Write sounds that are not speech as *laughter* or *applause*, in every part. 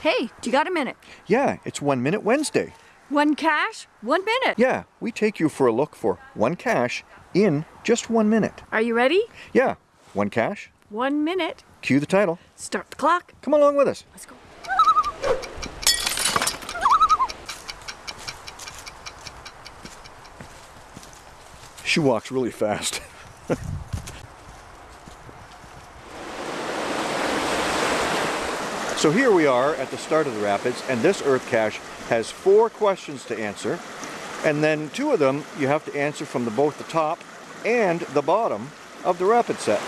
Hey, do you got a minute? Yeah, it's One Minute Wednesday. One cache, one minute. Yeah, we take you for a look for one cache in just one minute. Are you ready? Yeah, one cache. One minute. Cue the title. Start the clock. Come along with us. Let's go. She walks really fast. *laughs* so here we are at the start of the rapids and this earth cache has four questions to answer and then two of them you have to answer from the, both the top and the bottom of the rapid set.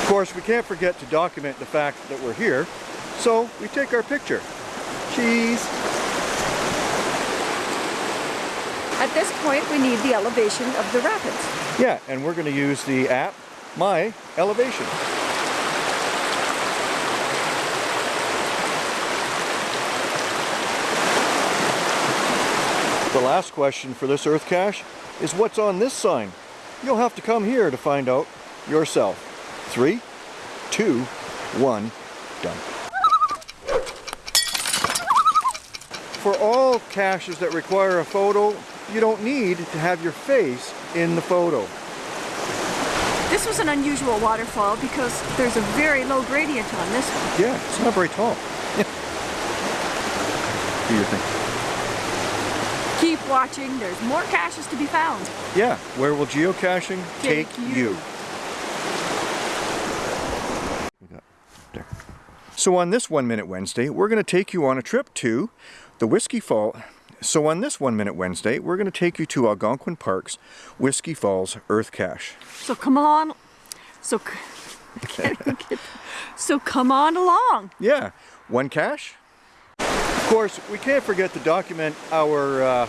Of course we can't forget to document the fact that we're here so we take our picture. Cheese! At this point, we need the elevation of the rapids. Yeah, and we're going to use the app, My Elevation. The last question for this earth cache is what's on this sign? You'll have to come here to find out yourself. Three, two, one, done. For all caches that require a photo, you don't need to have your face in the photo. This was an unusual waterfall because there's a very low gradient on this one. Yeah, it's not very tall. Do you think? Keep watching, there's more caches to be found. Yeah, where will geocaching take, Take you. you? We got there. So on this One Minute Wednesday, we're going to take you on a trip to the Whiskey Fall. So on this One Minute Wednesday, we're going to take you to Algonquin Park's Whiskey Falls Earth Cache. So come on. So, c- I can't even get- so come on along. Yeah, one cache. Of course, we can't forget to document our uh,